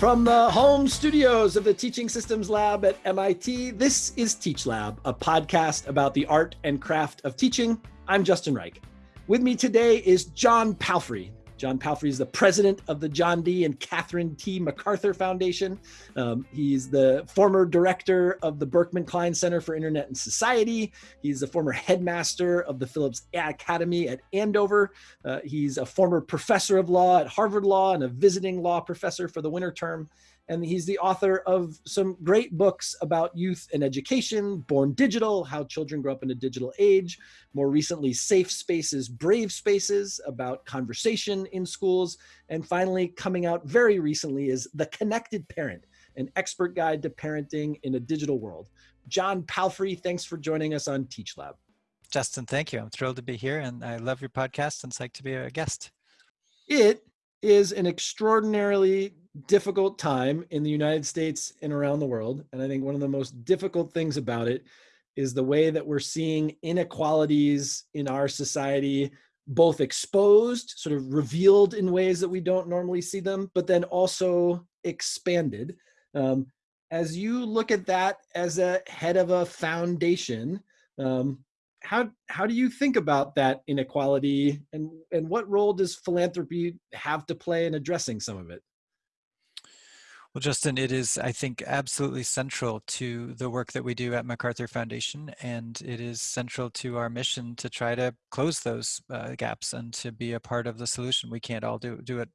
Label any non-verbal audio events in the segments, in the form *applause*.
From the home studios of the Teaching Systems Lab at MIT, this is Teach Lab, a podcast about the art and craft of teaching. I'm Justin Reich. With me today is John Palfrey, John Palfrey is the president of the John D. and Catherine T. MacArthur Foundation. Um, he's the former director of the Berkman Klein Center for Internet and Society. He's the former headmaster of the Phillips Academy at Andover. Uh, he's a former professor of law at Harvard Law and a visiting law professor for the winter term and he's the author of some great books about youth and education, Born Digital, How Children Grow Up in a Digital Age, more recently, Safe Spaces, Brave Spaces, about conversation in schools, and finally, coming out very recently is The Connected Parent, an expert guide to parenting in a digital world. John Palfrey, thanks for joining us on Teach Lab. Justin, thank you. I'm thrilled to be here and I love your podcast and psyched to be a guest. It is an extraordinarily difficult time in the United States and around the world. And I think one of the most difficult things about it is the way that we're seeing inequalities in our society both exposed, sort of revealed in ways that we don't normally see them, but then also expanded. Um, as you look at that as a head of a foundation, um, how how do you think about that inequality and and what role does philanthropy have to play in addressing some of it well, Justin, it is, I think, absolutely central to the work that we do at MacArthur Foundation, and it is central to our mission to try to close those uh, gaps and to be a part of the solution. We can't all do, do it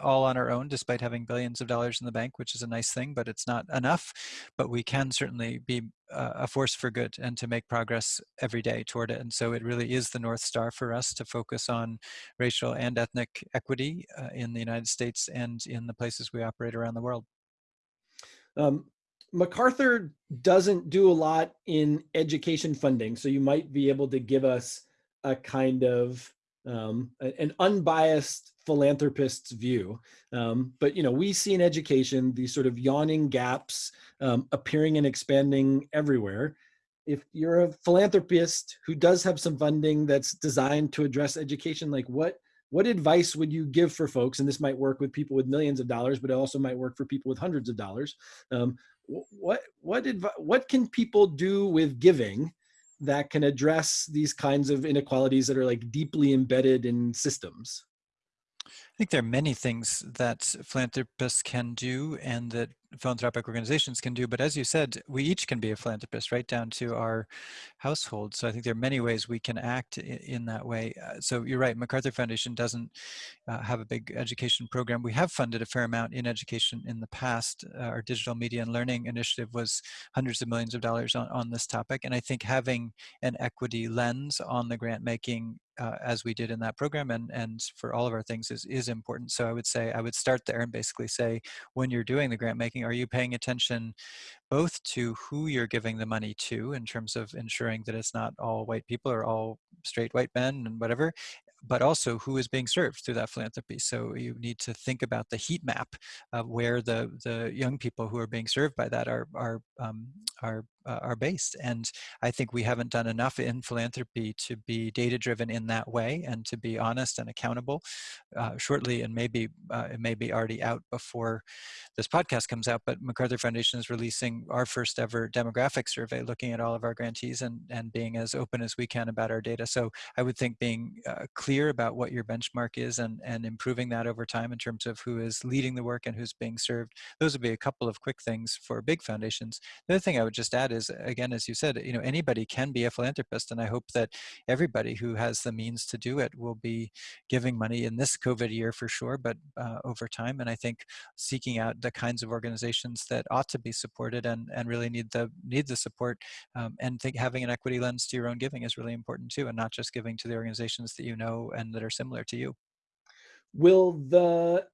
all on our own despite having billions of dollars in the bank which is a nice thing but it's not enough. But we can certainly be a force for good and to make progress every day toward it. And so it really is the north star for us to focus on racial and ethnic equity uh, in the united states and in the places we operate around the world. Um, macarthur doesn't do a lot in education funding so you might be able to give us a kind of um, an unbiased philanthropist's view. Um, but you know, we see in education these sort of yawning gaps um, appearing and expanding everywhere. If you're a philanthropist who does have some funding that's designed to address education, like what what advice would you give for folks? And this might work with people with millions of dollars, but it also might work for people with hundreds of dollars. Um, what what what can people do with giving that can address these kinds of inequalities that are like deeply embedded in systems? Think there are many things that philanthropists can do and that philanthropic organizations can do. But as you said, we each can be a philanthropist, right down to our household. So I think there are many ways we can act in, that way. Uh, so you're right, MacArthur Foundation doesn't uh, have a big education program. We have funded a fair amount in education in the past. Uh, our digital media and learning initiative was hundreds of millions of dollars on, on this topic. And I think having an equity lens on the grant making uh, as we did in that program and and for all of our things is is important so i would say i would start there and basically say when you're doing the grant making are you paying attention both to who you're giving the money to in terms of ensuring that it's not all white people or all straight white men and whatever but also who is being served through that philanthropy. So you need to think about the heat map of where the the young people who are being served by that are are um, are uh, are based. And I think we haven't done enough in philanthropy to be data driven in that way and to be honest and accountable. Uh, shortly, and maybe uh, it may be already out before this podcast comes out, but MacArthur Foundation is releasing our first ever demographic survey looking at all of our grantees and, and being as open as we can about our data. So I would think being uh, clear about what your benchmark is and, and improving that over time in terms of who is leading the work and who's being served, those would be a couple of quick things for big foundations. The other thing I would just add is, again, as you said, you know, anybody can be a philanthropist, and I hope that everybody who has the means to do it will be giving money in this COVID year for sure, but uh, over time. And I think seeking out the kinds of organizations that ought to be supported and, and really need the need the support, um, and think having an equity lens to your own giving is really important too, and not just giving to the organizations that you know and that are similar to you. Will the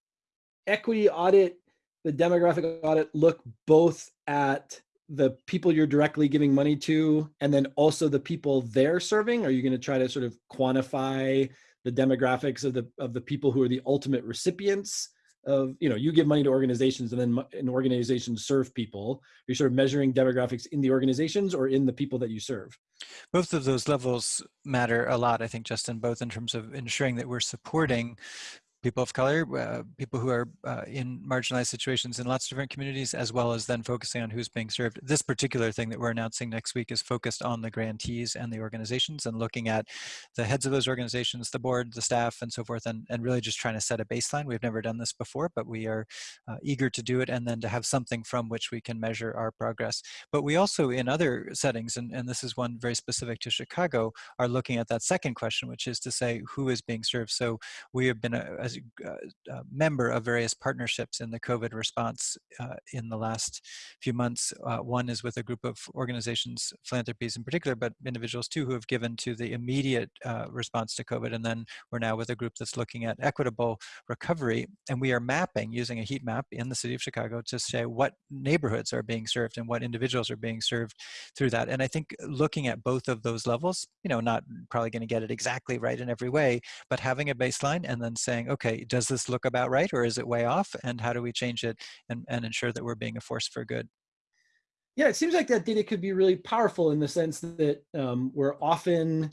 equity audit the demographic audit look both at the people you're directly giving money to and then also the people they're serving? Are you going to try to sort of quantify the demographics of the of the people who are the ultimate recipients of you know you give money to organizations and then an organization serve people. You're sort of measuring demographics in the organizations or in the people that you serve? Both of those levels matter a lot i think justin both in terms of ensuring that we're supporting people of color, uh, people who are uh, in marginalized situations in lots of different communities, as well as then focusing on who's being served. This particular thing that we're announcing next week is focused on the grantees and the organizations and looking at the heads of those organizations, the board, the staff, and so forth, and, and really just trying to set a baseline. We've never done this before, but we are uh, eager to do it and then to have something from which we can measure our progress. But we also, in other settings, and, and this is one very specific to Chicago, are looking at that second question, which is to say who is being served. So we have been a, as a, a, member of various partnerships in the COVID response uh, in the last few months. Uh, one is with a group of organizations, philanthropies in particular, but individuals too, who have given to the immediate uh, response to COVID. And then we're now with a group that's looking at equitable recovery. And we are mapping using a heat map in the city of Chicago to say what neighborhoods are being served and what individuals are being served through that. And I think looking at both of those levels, you know, not probably going to get it exactly right in every way, but having a baseline and then saying, okay, does this look about right or is it way off? And how do we change it and, and ensure that we're being a force for good? Yeah, it seems like that data could be really powerful in the sense that um, we're often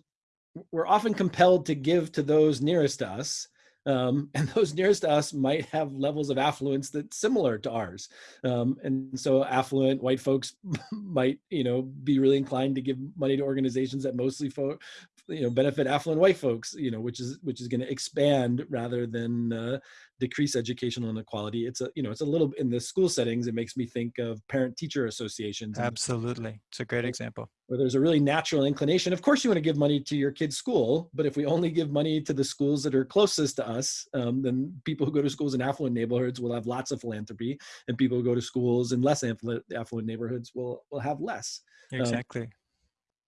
we're often compelled to give to those nearest to us. Um, *laughs* and those nearest to us might have levels of affluence that's similar to ours. Um, and so affluent white folks *laughs* might, you know, be really inclined to give money to organizations that mostly fo you know benefit affluent white folks you know which is which is going to expand rather than uh, decrease educational inequality. It's a you know it's a little in the school settings it makes me think of parent teacher associations absolutely. It's a great example. where there's a really natural inclination. Of course you want to give money to your kid's school but if we only give money to the schools that are closest to us um, then people who go to schools in affluent neighborhoods will have lots of philanthropy and people who go to schools in less affluent neighborhoods will will have less. Um, exactly. um,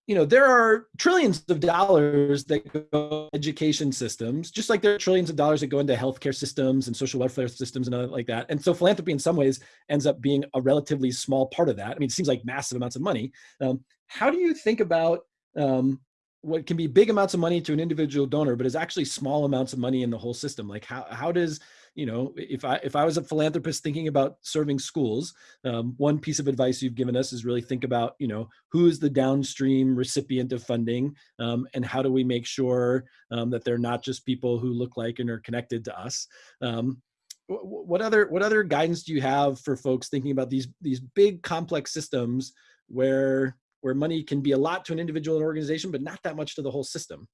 you know, there are trillions of dollars that go education systems, just like there are trillions of dollars that go into healthcare systems and social welfare systems and other like that. And so philanthropy in some ways ends up being a relatively small part of that. I mean, it seems like massive amounts of money. Um, how do you think about um, what can be big amounts of money to an individual donor, but is actually small amounts of money in the whole system? Like how, how does you know, if I if I was a philanthropist thinking about serving schools, um, one piece of advice you've given us is really think about, you know, who is the downstream recipient of funding, um, and how do we make sure um, that they're not just people who look like and are connected to us. Um, what other what other guidance do you have for folks thinking about these these big complex systems where where money can be a lot to an individual and organization, but not that much to the whole system?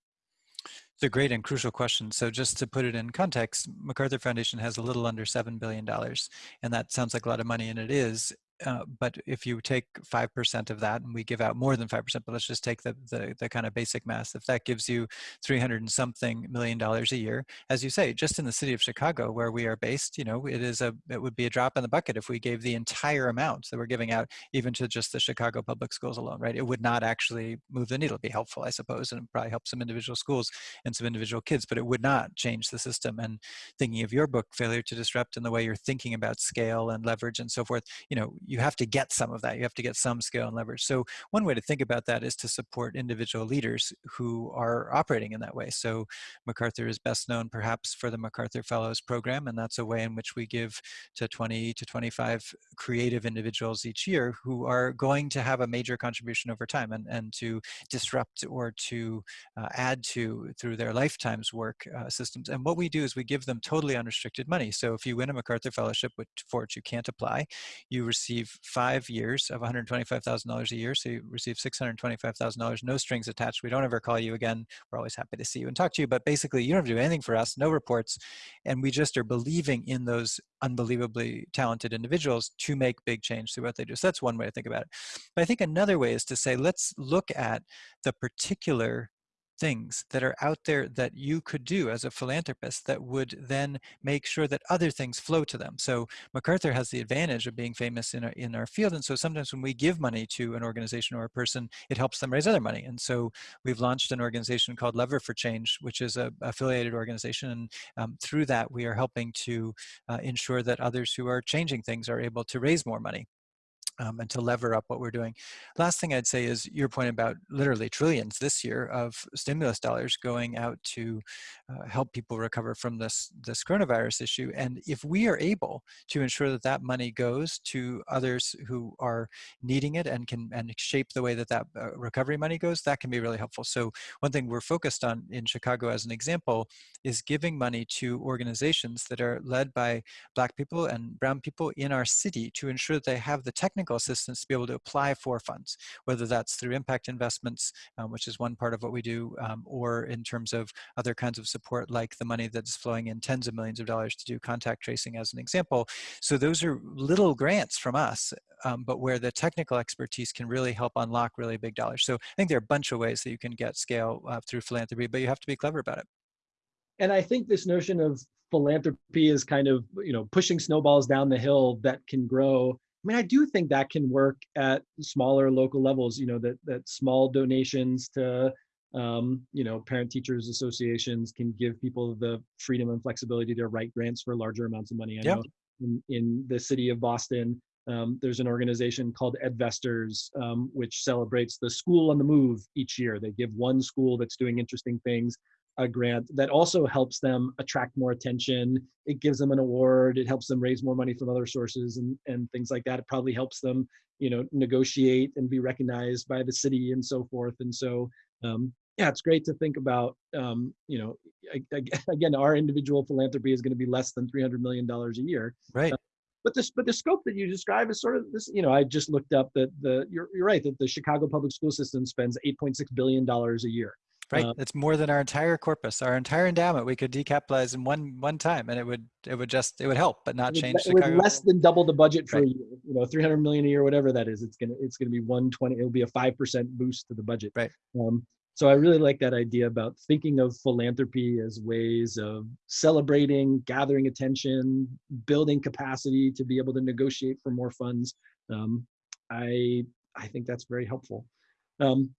It's a great and crucial question. So just to put it in context, MacArthur Foundation has a little under $7 billion, and that sounds like a lot of money, and it is. Uh, but if you take 5% of that, and we give out more than 5%, but let's just take the, the, the kind of basic math, if that gives you 300 and something million dollars a year, as you say, just in the city of Chicago where we are based, you know, it is a, it would be a drop in the bucket if we gave the entire amount that we're giving out even to just the Chicago public schools alone, right? It would not actually move the needle. It'd be helpful, I suppose, and probably help some individual schools and some individual kids, but it would not change the system. And thinking of your book, Failure to Disrupt, and the way you're thinking about scale and leverage and so forth, you know, you have to get some of that. You have to get some scale and leverage. So one way to think about that is to support individual leaders who are operating in that way. So MacArthur is best known perhaps for the MacArthur Fellows program, and that's a way in which we give to 20 to 25 creative individuals each year who are going to have a major contribution over time and, and to disrupt or to uh, add to through their lifetime's work uh, systems. And what we do is we give them totally unrestricted money. So if you win a MacArthur Fellowship, which, for which you can't apply, you receive five years of $125,000 a year. So you receive $625,000, no strings attached. We don't ever call you again. We're always happy to see you and talk to you. But basically, you don't have to do anything for us, no reports. And we just are believing in those unbelievably talented individuals to make big change through what they do. So that's one way to think about it. But I think another way is to say, let's look at the particular things that are out there that you could do as a philanthropist that would then make sure that other things flow to them. So MacArthur has the advantage of being famous in our, in our field. And so sometimes when we give money to an organization or a person, it helps them raise other money. And so we've launched an organization called Lever for Change, which is a affiliated organization. And um, through that, we are helping to uh, ensure that others who are changing things are able to raise more money. Um, and to lever up what we're doing. Last thing I'd say is your point about literally trillions this year of stimulus dollars going out to uh, help people recover from this this coronavirus issue. And if we are able to ensure that that money goes to others who are needing it and can and shape the way that that uh, recovery money goes, that can be really helpful. So one thing we're focused on in Chicago, as an example, is giving money to organizations that are led by Black people and Brown people in our city to ensure that they have the technical technical assistance to be able to apply for funds, whether that's through impact investments, um, which is one part of what we do, um, or in terms of other kinds of support like the money that's flowing in tens of millions of dollars to do contact tracing as an example. So those are little grants from us, um, but where the technical expertise can really help unlock really big dollars. So I think there are a bunch of ways that you can get scale uh, through philanthropy, but you have to be clever about it. And I think this notion of philanthropy is kind of you know pushing snowballs down the hill that can grow I mean, I do think that can work at smaller local levels. You know, that that small donations to um, you know parent teachers associations can give people the freedom and flexibility to write grants for larger amounts of money. I yep. know in, in the city of Boston, um, there's an organization called Edvestors, um, which celebrates the school on the move each year. They give one school that's doing interesting things a grant that also helps them attract more attention. It gives them an award. It helps them raise more money from other sources and, and things like that. It probably helps them, you know, negotiate and be recognized by the city and so forth. And so, um, yeah, it's great to think about, um, you know, *laughs* again, our individual philanthropy is going to be less than $300 million a year. Right. Uh, but this, but the scope that you describe is sort of this, you know, I just looked up that the, you're, you're right, that the Chicago public school system spends $8.6 billion a year Right, uh, it's more than our entire corpus, our entire endowment. We could decapitalize in one one time, and it would it would just it would help, but not it change. Would, it would less than double the budget for right. a year. You know, three hundred million a year, whatever that is. It's gonna it's gonna be one twenty. It'll be a five percent boost to the budget. Right. Um, so I really like that idea about thinking of philanthropy as ways of celebrating, gathering attention, building capacity to be able to negotiate for more funds. Um, I I think that's very helpful. Um,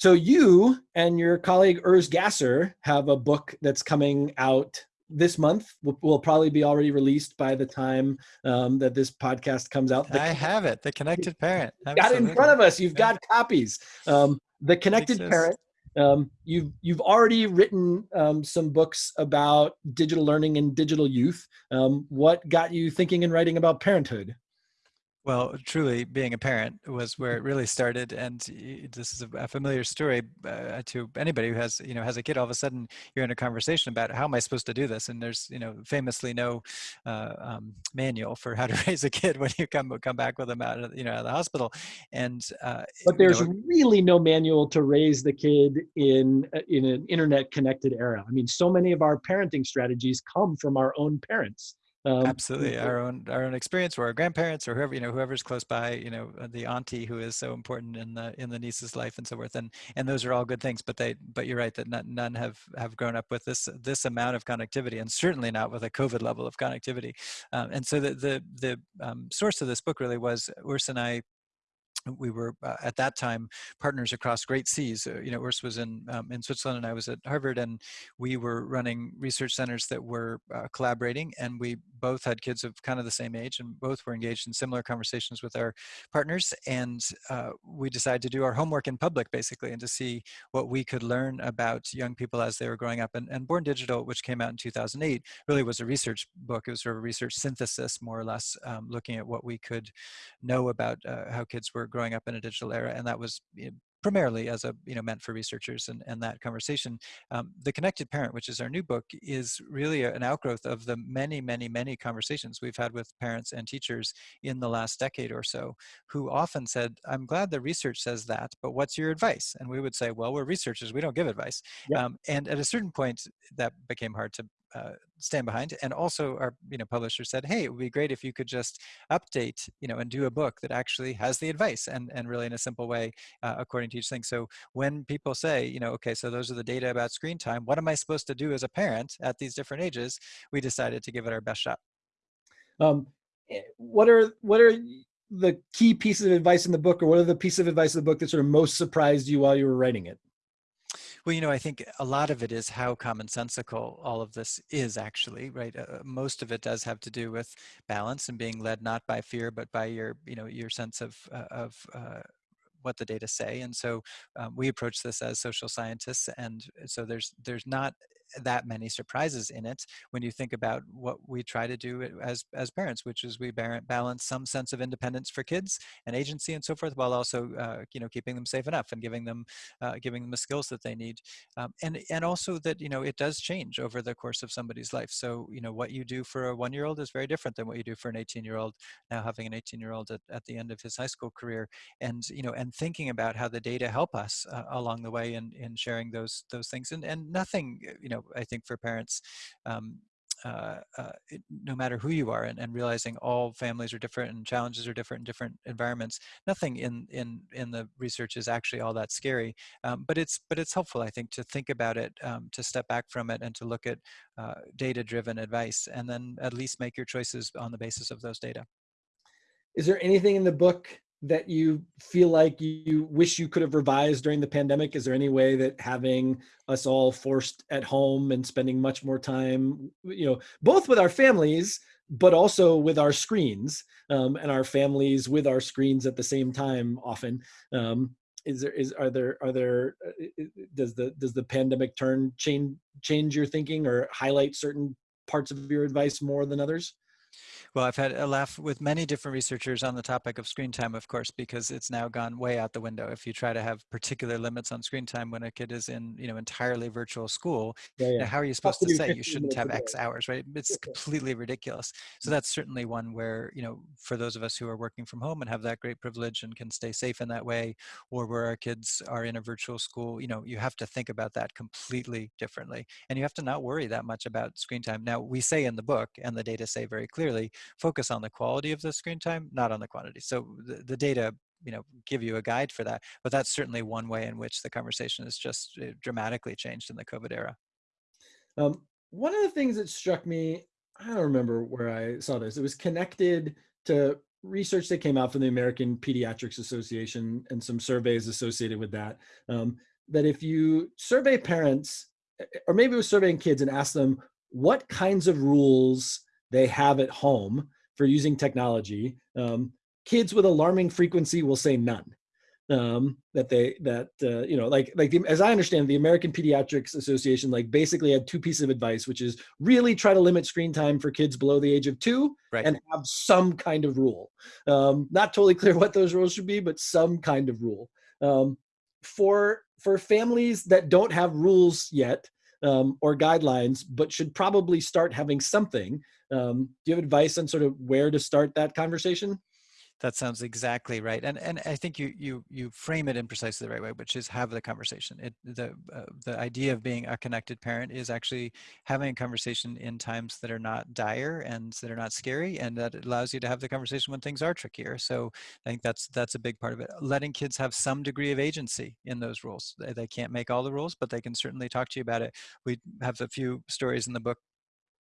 so you and your colleague Urs Gasser have a book that's coming out this month. Will, will probably be already released by the time um, that this podcast comes out. The, I have it. The Connected Parent. Got it in front of us. You've got copies. Um, the Connected Parent. Um, you've you've already written um, some books about digital learning and digital youth. Um, what got you thinking and writing about parenthood? Well, truly, being a parent was where it really started, and this is a familiar story uh, to anybody who has, you know, has a kid. All of a sudden, you're in a conversation about how am I supposed to do this, and there's, you know, famously no uh, um, manual for how to *laughs* raise a kid when you come come back with them out, of, you know, out of the hospital. And uh, but there's you know, really no manual to raise the kid in uh, in an internet connected era. I mean, so many of our parenting strategies come from our own parents. Um, Absolutely, our own our own experience, or our grandparents, or whoever you know, whoever's close by, you know, uh, the auntie who is so important in the in the niece's life and so forth, and and those are all good things. But they, but you're right that none, none have have grown up with this this amount of connectivity, and certainly not with a COVID level of connectivity. Um, and so the the the um, source of this book really was Urs and I we were uh, at that time partners across great seas. Uh, you know, Urs was in um, in Switzerland, and I was at Harvard, and we were running research centers that were uh, collaborating. And we both had kids of kind of the same age, and both were engaged in similar conversations with our partners. And uh, we decided to do our homework in public, basically, and to see what we could learn about young people as they were growing up. And, and Born Digital, which came out in 2008, really was a research book. It was sort of a research synthesis, more or less, um, looking at what we could know about uh, how kids were growing up in a digital era, and that was primarily as a you know meant for researchers and, and that conversation um, the connected parent which is our new book is really an outgrowth of the many many many conversations we've had with parents and teachers in the last decade or so who often said i'm glad the research says that but what's your advice? And we would say well we're researchers we don't give advice. Um, and at a certain point that became hard to uh, stand behind. And also our you know publisher said, hey, it would be great if you could just update you know and do a book that actually has the advice and and really in a simple way uh, according to each thing. So when people say you know okay, so those are the data about screen time. What am I supposed to do as a parent at these different ages? We decided to give it our best shot. Um, eh, what are what are the key pieces of advice in the book, or what are the pieces of advice in the book that sort of most surprised you while you were writing it? Well, you know, I think a lot of it is how commonsensical all of this is actually, right? Uh, most of it does have to do with balance and being led not by fear, but by your, you know, your sense of, uh, of uh, what the data say. And so um, we approach this as social scientists. And so there's, there's not that many surprises in it when you think about what we try to do as as parents, which is we balance some sense of independence for kids and agency and so forth, while also uh, you know keeping them safe enough and giving them uh, giving them the skills that they need, um, and and also that you know it does change over the course of somebody's life. So you know what you do for a one year old is very different than what you do for an 18 year old. Now having an 18 year old at, at the end of his high school career, and you know and thinking about how the data help us uh, along the way in in sharing those those things, and and nothing you know I think for parents, um, uh, uh, it, no matter who you are, and, and, realizing all families are different and challenges are different in different environments. Nothing in in in the research is actually all that scary, um, but it's but it's helpful, I think, to think about it, um, to step back from it, and to look at uh, data-driven advice, and then at least make your choices on the basis of those data. Is there anything in the book that you feel like you wish you could have revised during the pandemic? Is there any way that having us all forced at home and spending much more time, you know, both with our families, but also with our screens um, and our families with our screens at the same time often, um, is there is are there are there uh, does the does the pandemic turn change change your thinking or highlight certain parts of your advice more than others well, I've had a laugh with many different researchers on the topic of screen time, of course, because it's now gone way out the window. If you try to have particular limits on screen time when a kid is in, you know, entirely virtual school, yeah, yeah. How are you supposed to say you shouldn't have X hours, right? It's *laughs* completely ridiculous. So that's certainly one where, you know, for those of us who are working from home and have that great privilege and can stay safe in that way, or where our kids are in a virtual school, you know, you have to think about that completely differently. And you have to not worry that much about screen time. Now, we say in the book, and the data say very clearly, focus on the quality of the screen time, not on the quantity. So the, the data you know give you a guide for that but that's certainly one way in which the conversation has just uh, dramatically changed in the covid era um, one of the things that struck me i don't remember where i saw this it was connected to research that came out from the american pediatrics association and some surveys associated with that um, that if you survey parents or maybe it was surveying kids and ask them what kinds of rules they have at home for using technology. Um, kids with alarming frequency will say none. Um, that they that uh, you know like like the, as I understand the American Pediatrics Association like basically had two pieces of advice, which is really try to limit screen time for kids below the age of two, right. and have some kind of rule. Um, not totally clear what those rules should be, but some kind of rule. Um, for for families that don't have rules yet, um, or guidelines, but should probably start having something. Um, do you have advice on sort of where to start that conversation? That sounds exactly right, and and I think you you you frame it in precisely the right way, which is have the conversation. It the uh, the idea of being a connected parent is actually having a conversation in times that are not dire and that are not scary, and that allows you to have the conversation when things are trickier. So I think that's that's a big part of it. Letting kids have some degree of agency in those rules. They, they can't make all the rules, but they can certainly talk to you about it. We have a few stories in the book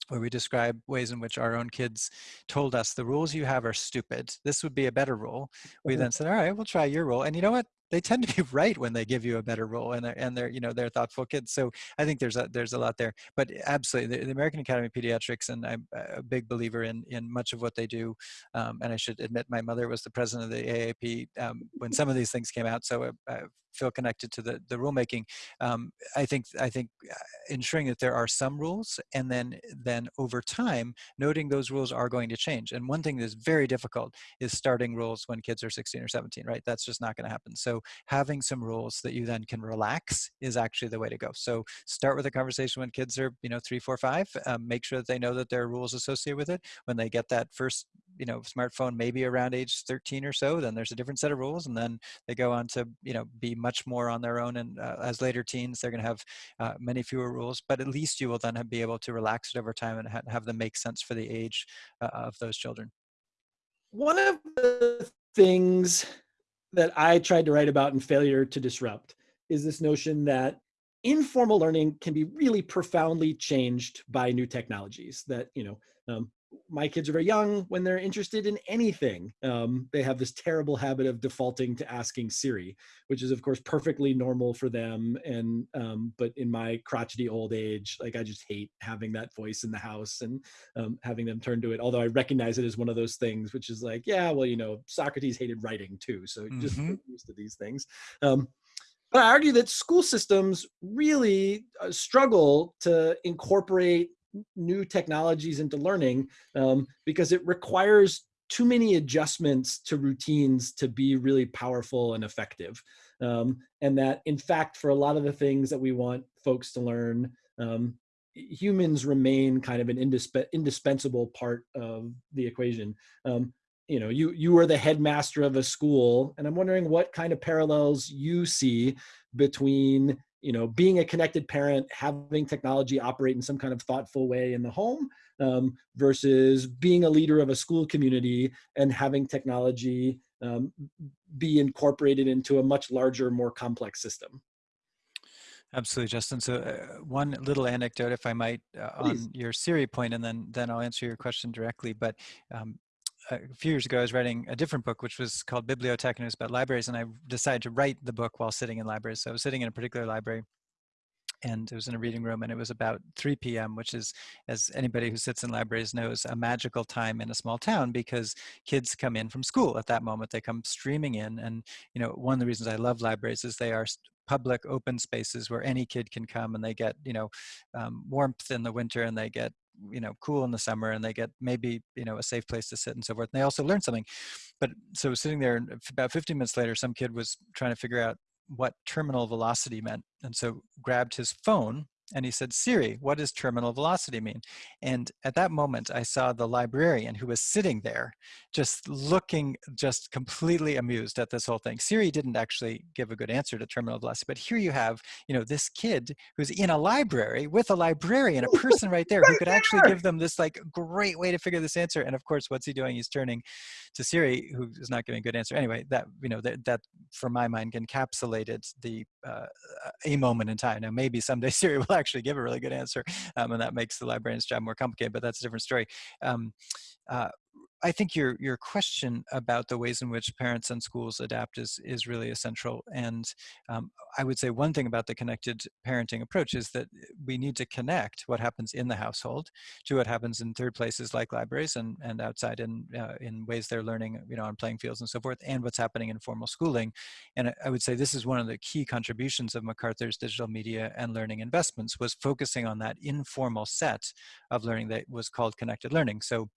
where we describe ways in which our own kids told us the rules you have are stupid. This would be a better rule. We mm-hmm. then said, all right, we'll try your rule. And you know what? They tend to be *laughs* right when they give you a better rule and they're, and they're, you know, they're thoughtful kids. So I think there's a, there's a lot there, but absolutely the, the American Academy of Pediatrics, and I'm a big believer in, in much of what they do. Um, and I should admit my mother was the president of the AAP um, when some of these things came out. So I, I feel connected to the, the rulemaking. Um, I think I think uh, ensuring that there are some rules, and then then over time, noting those rules are going to change. And one thing that's very difficult is starting rules when kids are 16 or 17. Right? That's just not going to happen. So having some rules that you then can relax is actually the way to go. So start with a conversation when kids are you know three, four, five. Um, make sure that they know that there are rules associated with it. When they get that first you know smartphone maybe around age 13 or so then there's a different set of rules and then they go on to you know be much more on their own and uh, as later teens they're going to have uh, many fewer rules but at least you will then be able to relax it over time and ha have them make sense for the age uh, of those children one of the things that i tried to write about in failure to disrupt is this notion that informal learning can be really profoundly changed by new technologies that you know um, my kids are very young when they're interested in anything um, they have this terrible habit of defaulting to asking siri which is of course perfectly normal for them and um, but in my crotchety old age like i just hate having that voice in the house and um, having them turn to it although i recognize it as one of those things which is like yeah well you know socrates hated writing too so just mm-hmm. used to these things um, but I argue that school systems really uh, struggle to incorporate new technologies into learning um, because it requires too many adjustments to routines to be really powerful and effective. Um, and that, in fact, for a lot of the things that we want folks to learn, um, humans remain kind of an indisp indispensable part of the equation. Um, you know, you you are the headmaster of a school, and I'm wondering what kind of parallels you see between you know, being a connected parent, having technology operate in some kind of thoughtful way in the home um, versus being a leader of a school community and having technology um, be incorporated into a much larger, more complex system. Absolutely, Justin. So uh, one little anecdote, if I might, uh, on your Siri point, and then then I'll answer your question directly. But um, a few years ago, I was writing a different book, which was called Bibliotech, and it was about libraries. And I decided to write the book while sitting in libraries. So I was sitting in a particular library, and it was in a reading room, and it was about 3 p.m., which is, as anybody who sits in libraries knows, a magical time in a small town because kids come in from school at that moment. They come streaming in, and you know, one of the reasons I love libraries is they are public open spaces where any kid can come and they get you know um, warmth in the winter and they get you know cool in the summer and they get maybe you know a safe place to sit and so forth and they also learn something. But so sitting there about 15 minutes later some kid was trying to figure out what terminal velocity meant and so grabbed his phone and he said, Siri, what does terminal velocity mean? And at that moment, I saw the librarian who was sitting there just looking just completely amused at this whole thing. Siri didn't actually give a good answer to terminal velocity, but here you have, you know, this kid who's in a library with a librarian, a *laughs* person right there who could actually give them this like great way to figure this answer. And of course, what's he doing? He's turning to Siri, who is not giving a good answer. Anyway, that, you know, that, that for my mind encapsulated the, uh, a moment in time. Now, maybe someday *laughs* Siri will actually give a really good answer, um, and that makes the librarian's job more complicated. But that's a different story. Um, uh, I think your your question about the ways in which parents and schools adapt is is really essential. And um, I would say one thing about the connected parenting approach is that we need to connect what happens in the household to what happens in third places like libraries and and outside in uh, in ways they're learning, you know, on playing fields and so forth, and what's happening in formal schooling. And I would say this is one of the key contributions of MacArthur's digital media and learning investments was focusing on that informal set of learning that was called connected learning. So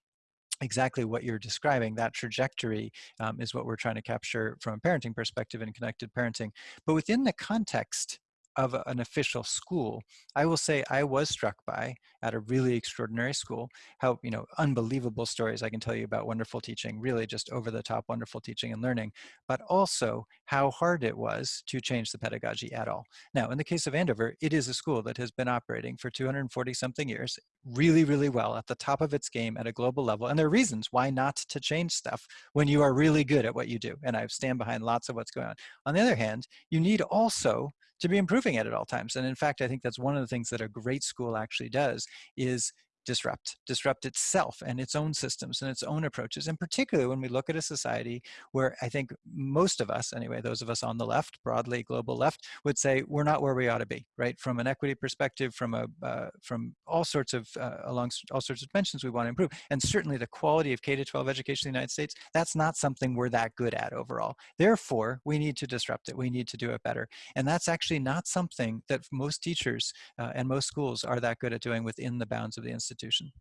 exactly what you're describing that trajectory um, is what we're trying to capture from a parenting perspective in connected parenting but within the context of an official school, I will say I was struck by at a really extraordinary school how, you know, unbelievable stories I can tell you about wonderful teaching, really just over the top wonderful teaching and learning, but also how hard it was to change the pedagogy at all. Now, in the case of Andover, it is a school that has been operating for 240 something years, really, really well at the top of its game at a global level. And there are reasons why not to change stuff when you are really good at what you do. And I stand behind lots of what's going on. On the other hand, you need also to be improving at it at all times. And in fact, I think that's one of the things that a great school actually does is disrupt, disrupt itself and its own systems and its own approaches. And particularly when we look at a society where I think most of us, anyway, those of us on the left, broadly global left, would say we're not where we ought to be, right? From an equity perspective, from a uh, from all sorts of uh, along all sorts of dimensions we want to improve, and certainly the quality of K to 12 education in the United States, that's not something we're that good at overall. Therefore, we need to disrupt it. We need to do it better, and that's actually not something that most teachers uh, and most schools are that good at doing within the bounds of the institution institution?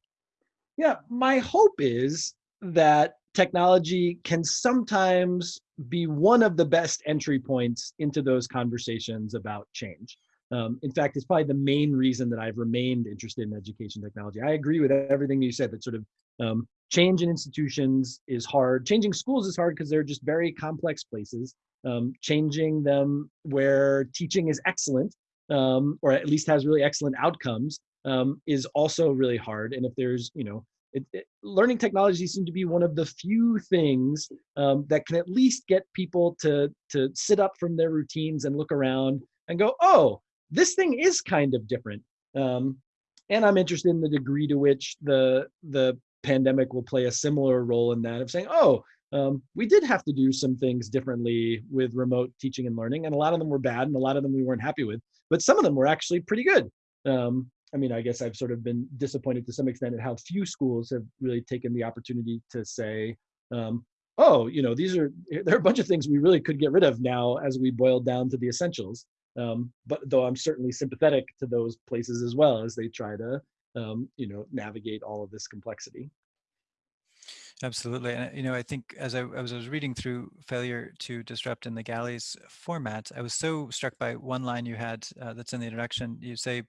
Yeah, my hope is that technology can sometimes be one of the best entry points into those conversations about change. Um, in fact, it's probably the main reason that I've remained interested in education technology. I agree with everything you said that sort of um, change in institutions is hard. Changing schools is hard because they're just very complex places. Um, changing them where teaching is excellent um, or at least has really excellent outcomes um, is also really hard. And if there's, you know, it, it, learning technology seem to be one of the few things um, that can at least get people to to sit up from their routines and look around and go, oh, this thing is kind of different. Um, and I'm interested in the degree to which the the pandemic will play a similar role in that of saying, oh, um, we did have to do some things differently with remote teaching and learning, and a lot of them were bad, and a lot of them we weren't happy with, but some of them were actually pretty good. Um, I mean, I guess I've sort of been disappointed to some extent at how few schools have really taken the opportunity to say, um, oh, you know, these are there are a bunch of things we really could get rid of now as we boil down to the essentials. Um, but though I'm certainly sympathetic to those places as well as they try to, um, you know, navigate all of this complexity. Absolutely. And, you know, I think as I, as I was reading through Failure to Disrupt in the Galleys format, I was so struck by one line you had uh, that's in the introduction. You say,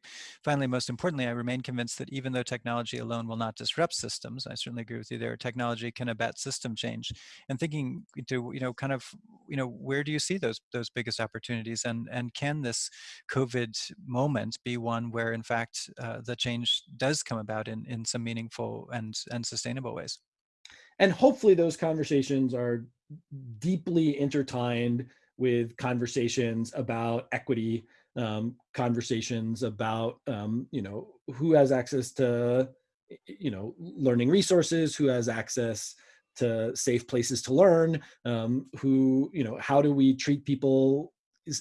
finally, most importantly, I remain convinced that even though technology alone will not disrupt systems, I certainly agree with you there, technology can abet system change. And thinking to, you know, kind of, you know, where do you see those those biggest opportunities? And, and can this COVID moment be one where, in fact, uh, the change does come about in, in some meaningful and, and sustainable ways? And hopefully those conversations are deeply intertwined with conversations about equity um, conversations about um, you know who has access to you know learning resources who has access to safe places to learn um, who you know how do we treat people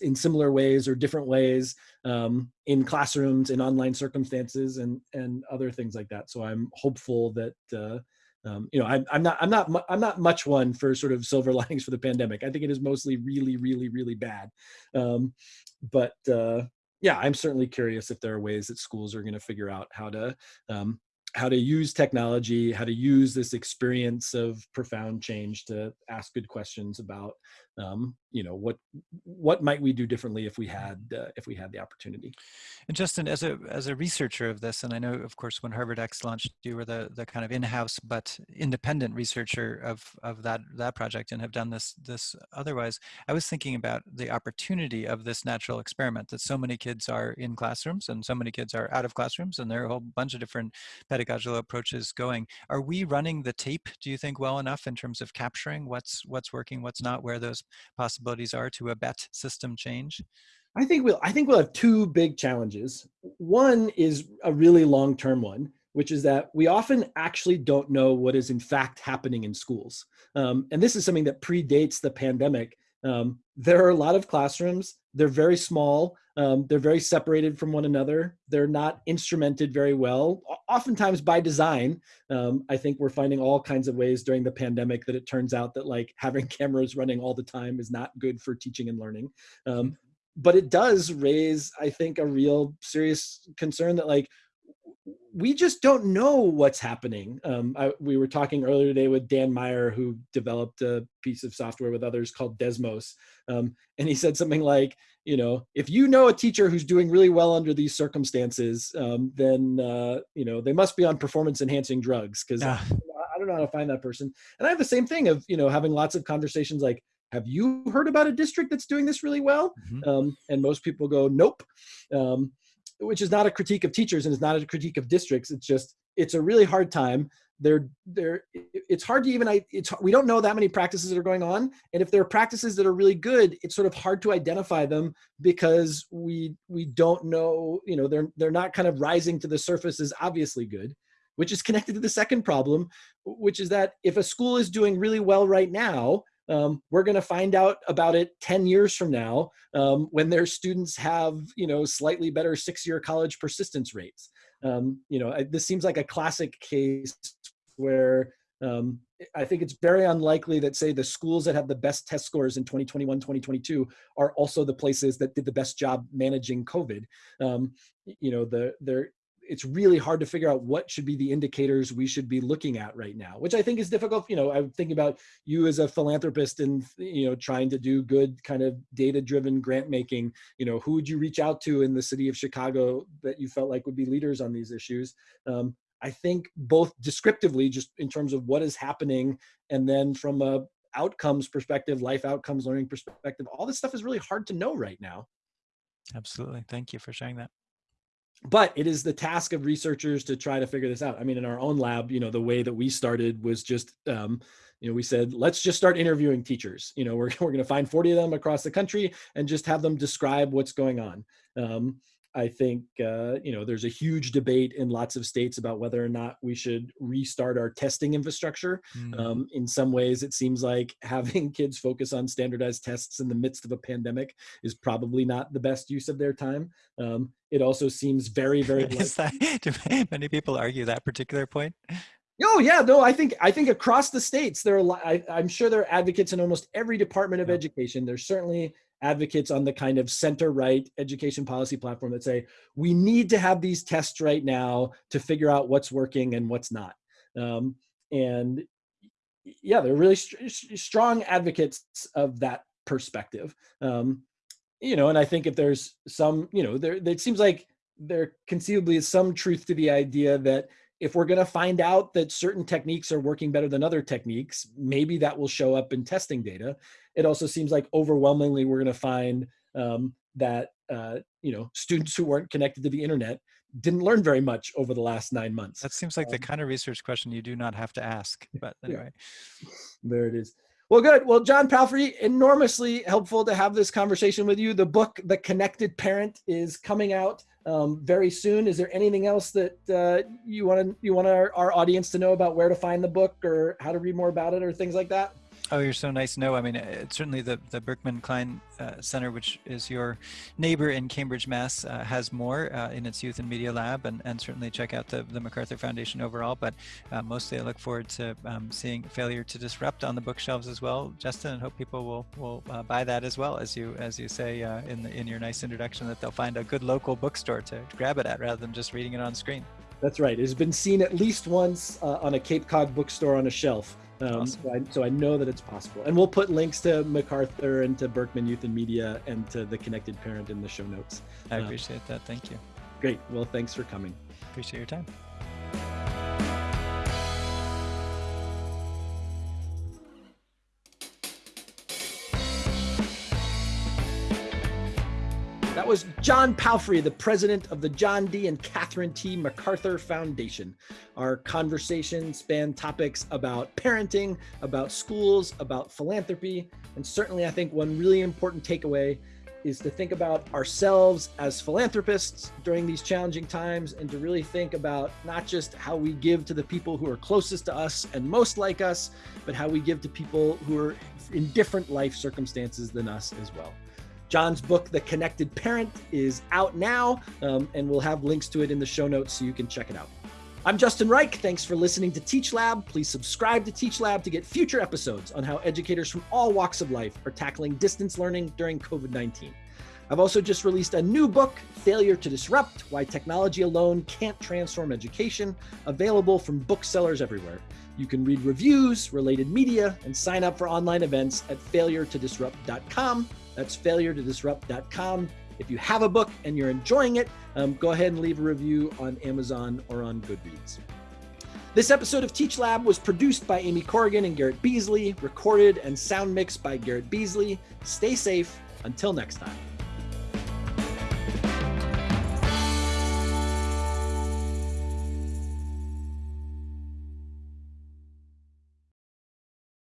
in similar ways or different ways um, in classrooms in online circumstances and and other things like that. So i'm hopeful that uh, um, you know, I'm, I'm not, I'm not, I'm not much one for sort of silver *laughs* linings for the pandemic. I think it is mostly really, really, really bad. Um, but uh, yeah, I'm certainly curious if there are ways that schools are going to figure out how to um, how to use technology, how to use this experience of profound change to ask good questions about, um, you know, what what might we do differently if we had uh, if we had the opportunity. And Justin, as a as a researcher of this, and I know, of course, when HarvardX launched, you were the the kind of in-house but independent researcher of of that that project, and have done this this otherwise. I was thinking about the opportunity of this natural experiment that so many kids are in classrooms and so many kids are out of classrooms, and there are a whole bunch of different pedagogical approaches going. Are we running the tape, do you think, well enough in terms of capturing what's what's working, what's not, where those possibilities are to abet system change? I think we'll I think we'll have two big challenges. One is a really long-term one, which is that we often actually don't know what is in fact happening in schools. Um, and this is something that predates the pandemic. Um, there are a lot of classrooms, they're very small, um, they're very separated from one another. They're not instrumented very well, oftentimes by design. Um, I think we're finding all kinds of ways during the pandemic that it turns out that like having *laughs* cameras running all the time is not good for teaching and learning. Um, but it does raise, I think, a real serious concern that like we just don't know what's happening. Um, I, we were talking earlier today with Dan Meyer, who developed a piece of software with others called Desmos. Um, and he said something like, you know, if you know a teacher who's doing really well under these circumstances, um, then, uh, you know, they must be on performance enhancing drugs because I, I don't know how to find that person. And I have the same thing of, you know, having lots of conversations like, have you heard about a district that's doing this really well? Mm -hmm. and most people go, nope. Which is not a critique of teachers and it's not a critique of districts. It's just, it's a really hard time. They're, they're, it's hard to even, I it's, we don't know that many practices that are going on. And if there are practices that are really good, it's sort of hard to identify them because we, we don't know, you know, they're, they're not kind of rising to the surface as obviously good which is connected to the second problem, which is that if a school is doing really well right now, um, we're going to find out about it 10 years from now um, when their students have, you know, slightly better six-year college persistence rates. Um, you know, this seems like a classic case where um, I think it's very unlikely that say the schools that have the best test scores in 2021, 2022 are also the places that did the best job managing COVID. Um, you know, the, they're, it's really hard to figure out what should be the indicators we should be looking at right now, which I think is difficult. You know, I'm thinking about you as a philanthropist and, you know, trying to do good kind of data driven grant making, you know, who would you reach out to in the city of Chicago that you felt like would be leaders on these issues? Um, I think both descriptively, just in terms of what is happening, and then from a outcomes perspective, life outcomes, learning perspective, all this stuff is really hard to know right now. Absolutely. Thank you for sharing that but it is the task of researchers to try to figure this out. I mean, in our own lab, you know, the way that we started was just, um, you know, we said, let's just start interviewing teachers. You know, we're, *laughs* we're going to find 40 of them across the country and just have them describe what's going on. Um, I think uh, you know there's a huge debate in lots of states about whether or not we should restart our testing infrastructure. Mm. Um, in some ways, it seems like *laughs* having kids focus on standardized tests in the midst of a pandemic is probably not the best use of their time. Um, it also seems very, very. *laughs* is that, *laughs* do many people argue that particular point? Oh yeah, no, I think I think across the states there are. I, am sure there are advocates in almost every department of yeah. education. There's certainly advocates on the kind of center right education policy platform that say we need to have these tests right now to figure out what's working and what's not. Um, and yeah, they're really st strong advocates of that perspective. Um, you know, and I think if there's some, you know, there it seems like there conceivably is some truth to the idea that if we're going to find out that certain techniques are working better than other techniques, maybe that will show up in testing data. It also seems like overwhelmingly we're going to find um, that uh, you know students who weren't connected to the internet didn't learn very much over the last nine months. That seems like um, the kind of research question you do not have to ask. *laughs* But anyway, yeah. there it is. Well, good. Well, John Palfrey, enormously helpful to have this conversation with you. The book, The Connected Parent, is coming out um, very soon. Is there anything else that uh, you want to you want our, our audience to know about where to find the book or how to read more about it or things like that? Oh, you're so nice. No, I mean, it's certainly the, the Berkman Klein uh, Center, which is your neighbor in Cambridge, Mass, uh, has more uh, in its Youth and Media Lab, and, and certainly check out the, the MacArthur Foundation overall. But uh, mostly I look forward to um, seeing Failure to Disrupt on the bookshelves as well, Justin, and hope people will, will uh, buy that as well, as you as you say uh, in, the, in your nice introduction, that they'll find a good local bookstore to, to grab it at rather than just reading it on screen. That's right. It's been seen at least once on a Cape Cod bookstore on a shelf. Um, so, I, so, I, know that it's possible. And we'll put links to MacArthur and to Berkman Youth and Media and to the Connected Parent in the show notes. I uh, appreciate that. Thank you. Great. Well, thanks for coming. Appreciate your time. Was John Palfrey, the president of the John D. and Catherine T. MacArthur Foundation. Our conversation spanned topics about parenting, about schools, about philanthropy, and certainly I think one really important takeaway is to think about ourselves as philanthropists during these challenging times and to really think about not just how we give to the people who are closest to us and most like us, but how we give to people who are in different life circumstances than us as well. John's book, The Connected Parent, is out now, um, and we'll have links to it in the show notes so you can check it out. I'm Justin Reich. Thanks for listening to Teach Lab. Please subscribe to Teach Lab to get future episodes on how educators from all walks of life are tackling distance learning during COVID 19. I've also just released a new book, Failure to Disrupt Why Technology Alone Can't Transform Education, available from booksellers everywhere. You can read reviews, related media, and sign up for online events at failuretodisrupt.com. That's failuretodisrupt.com. If you have a book and you're enjoying it, um, go ahead and leave a review on Amazon or on Goodreads. This episode of Teach Lab was produced by Amy Corrigan and Garrett Beasley, recorded and sound mixed by Garrett Beasley. Stay safe. Until next time.